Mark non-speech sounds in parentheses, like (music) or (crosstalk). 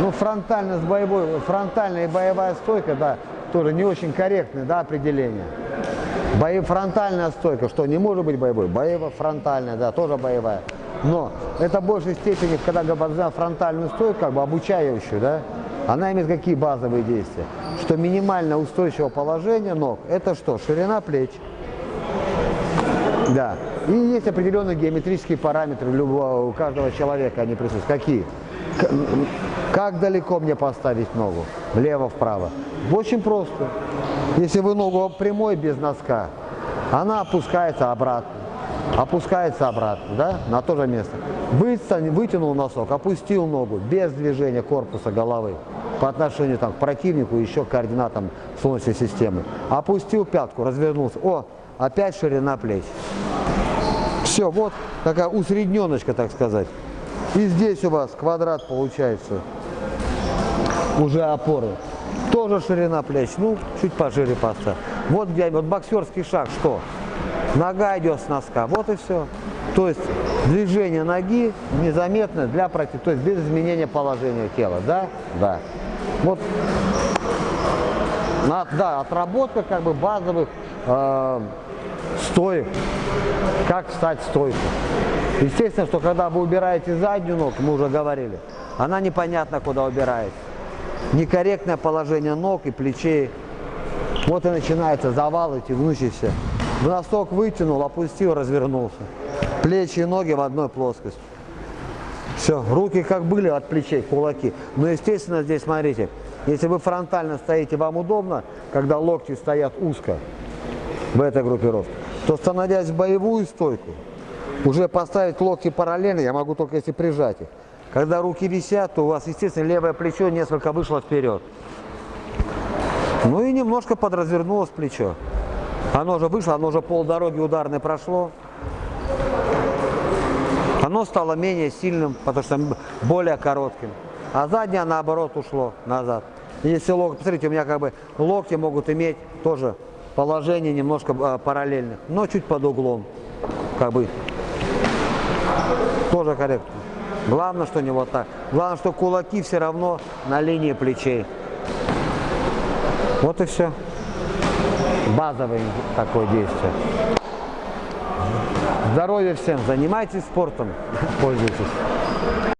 Ну, фронтальность боевой, фронтальная и боевая стойка, да, тоже не очень корректное, да, определение. Бои, фронтальная стойка, что не может быть боевой? Боево фронтальная, да, тоже боевая. Но это в большей степени, когда говорят фронтальную стойку, как бы обучающую, да, она имеет какие базовые действия? Что минимально устойчивое положение ног, это что? Ширина плеч. Да. И есть определенные геометрические параметры любого, у каждого человека, они присутствуют. Какие? Как далеко мне поставить ногу? Влево-вправо. Очень просто. Если вы ногу прямой без носка, она опускается обратно. Опускается обратно, да, на то же место. Вытянул носок, опустил ногу без движения корпуса головы по отношению там, к противнику, еще к координатам Солнечной системы. Опустил пятку, развернулся. О, опять ширина плеч. Все, вот такая усредненочка, так сказать. И здесь у вас квадрат получается уже опоры. Тоже ширина плеч, ну, чуть пошире поставь. Вот где, вот боксерский шаг, что? Нога идет с носка, вот и все. То есть движение ноги незаметно для против, то есть без изменения положения тела, да? Да. Вот, да, отработка как бы базовых э, стоек, как встать в стойку. Естественно, что когда вы убираете заднюю ногу, мы уже говорили, она непонятно куда убирается. Некорректное положение ног и плечей. Вот и начинается завал эти гнущиеся. В носок вытянул, опустил, развернулся. Плечи и ноги в одной плоскости. Все, руки как были от плечей, кулаки. Но, естественно, здесь, смотрите, если вы фронтально стоите, вам удобно, когда локти стоят узко в этой группировке, то, становясь в боевую стойку, уже поставить локти параллельно, я могу только если прижать их. Когда руки висят, то у вас, естественно, левое плечо несколько вышло вперед. Ну и немножко подразвернулось плечо. Оно уже вышло, оно уже полдороги ударной прошло. Оно стало менее сильным, потому что более коротким. А заднее, наоборот, ушло назад. Если локти, посмотрите, у меня как бы локти могут иметь тоже положение немножко а, параллельных, но чуть под углом. Как бы тоже корректно. Главное, что не вот так. Главное, что кулаки все равно на линии плечей. Вот и все. Базовое такое действие. Здоровья всем, занимайтесь спортом, (laughs) пользуйтесь.